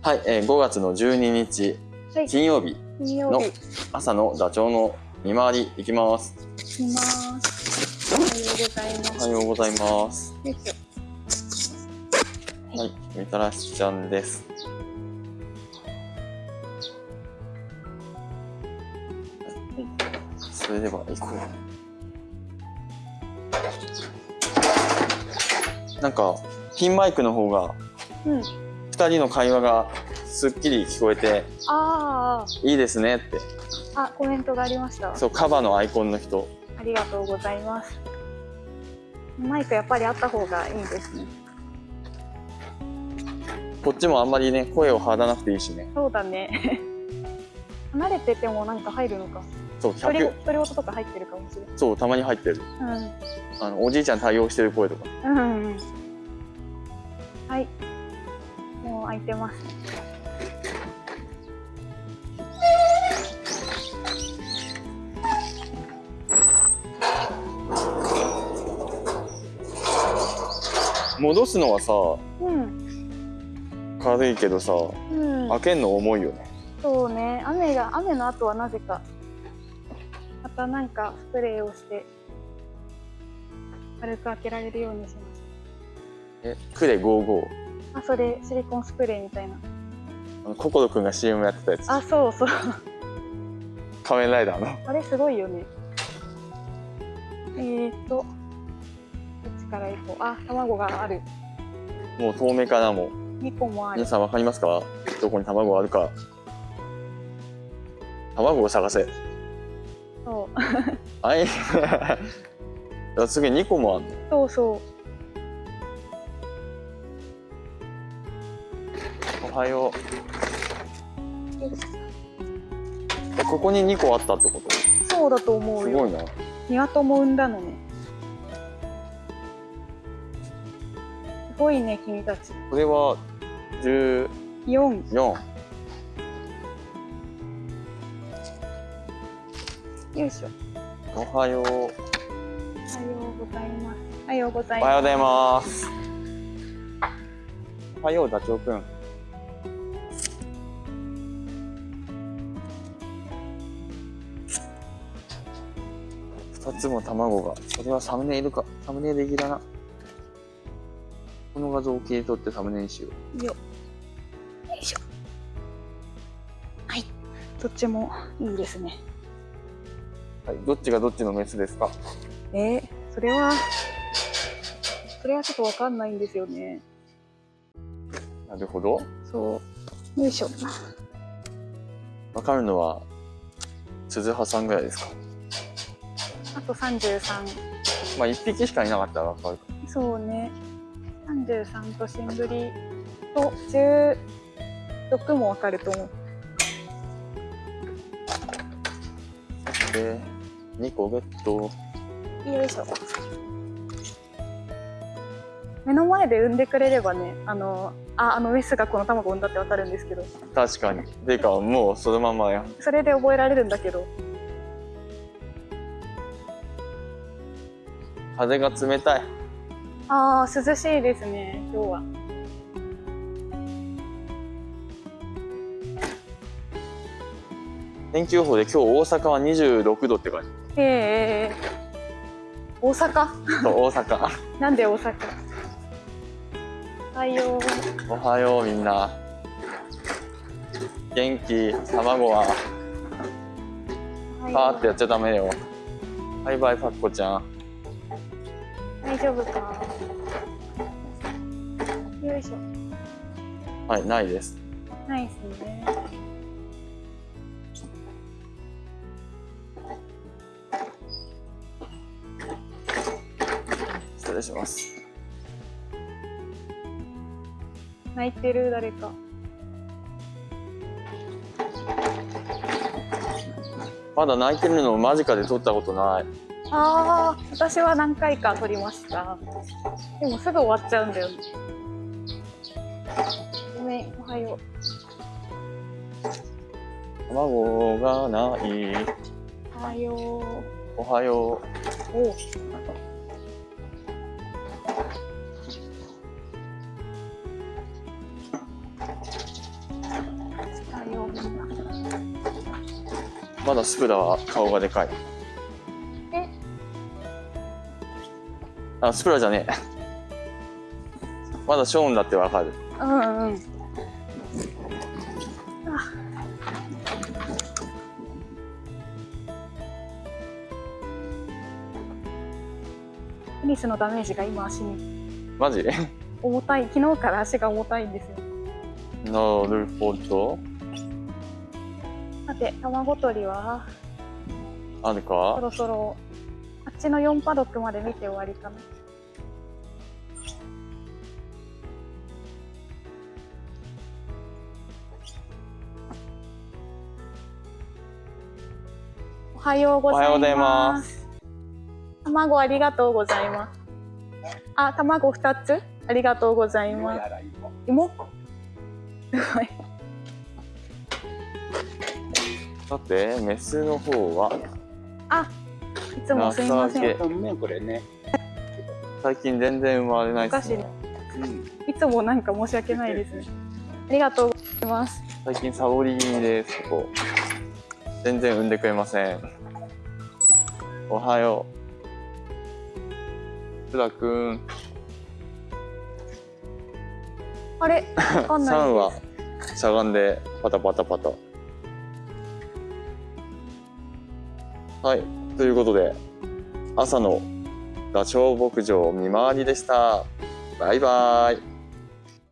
はい、えー、5月の12日、はい金曜日の朝のダチョウの見回り行きます。します。おはようございます。おはようございます。はい、みたらしちゃんです。それでは行こう。なんか、ピンマイクの方が、うん。二人の会話がすっきり聞こえて、あいいですねって。あ、あ、コメントがありました。そう、カバのアイコンの人。ありがとうございます。マイクやっぱりあった方がいいですね。こっちもあんまりね、声を張らなくていいしね。そうだね。離れててもなんか入るのか。そう、独り100、独り言とか入ってるかもしれそう、たまに入ってる。ない。あの、おじいちゃん対応してる声とか。うん。うん。はい。もう開いてます。戻すのはさ、うん。軽いけどさ、うん。開けんの重いよね。そうね。雨が雨の後はなぜかまたなんかスプレーをして軽く開けられるようにしましえ、クレ55。た。あ、それシリコンスプレーみたいな。ココロくんが CM やってたやつ。あ、そうそう。仮面ライダーの。あれすごいよね。えーっと、どっちから行こう。あ、卵がある。もう遠目からも。2個もある皆。さんわかりますか？どこに卵があるか。卵を探せ。そう。あい。あすげえ2個もあんの。そうそおはよう。ここに2個あったってこと？そうだと思うよ。すごいな。ニワトも産んだのね。すごいね、君たち。これは14。4。よいしょ。おはよう。おはようございます。おはようございます。おはようございます。おはよう、ダチョウくん。つも卵が。それはサムネイルか。サムネイル的だな。この画像を切り取ってサムネにしよう。よ。よいしょ。はい。どっちもいいですね。はい、どっちがどっちのメスですか？えー、それは、それはちょっとわかんないんですよね。なるほど。そう。よいしょ。わかるのは、鈴葉さんぐらいですか？あと33。まあ、一匹しかいなかったらわかるか。そうね。33とシングリと16もわかると思う。で、2個ゲット。よいしょ。目の前で産んでくれればね、あの、あ、あのメスがこの卵を産んだってわかるんですけど、確かに。ていうか、もうそのままやん。それで覚えられるんだけど、風が冷たい。ああ、涼しいですね、今日は。天気予報で今日大阪は26度って感じ。へえ。大阪？大阪。なんで大阪？おはよう。おはようみんな。元気、卵は？パーってやっちゃダメよ。バイバイパッコちゃん。大丈夫かよいしょ。はい、ないです。ナイスね。失礼します。泣いてる？誰か。まだ泣いてるのを間近で撮ったことない。ああ、私は何回か撮りました。でもすぐ終わっちゃうんだよ。ごめん、おはよう。卵がない。おはよう。おはよう。おまだすぐだわ顔がでかい。あ、スプラじゃねえ。まだショーンだってわかる。うんうん。テニスのダメージが今足にマジ？な重たい昨日から足が重たいんですよるほど。さて卵取りは？そあるか？ろそろあっちの4パドックまで見て終わりかなおはようございます。ます卵ありがとうございます。あ、卵2つ？ありがとうございます。芋？すごい。さて、メスの方は、あ、いつもすいません。ね、これね。最近全然生まれないですね。うん。いつもなんか申し訳ないですね。ありがとうございます。最近サボり気味です、ここ。全然産んでくれません。おはよう。プラくん、あれ？わかんない3は。しゃがんでパタパタパタ。はい、ということで、朝のダチョウ牧場見回りでした。バイバイ。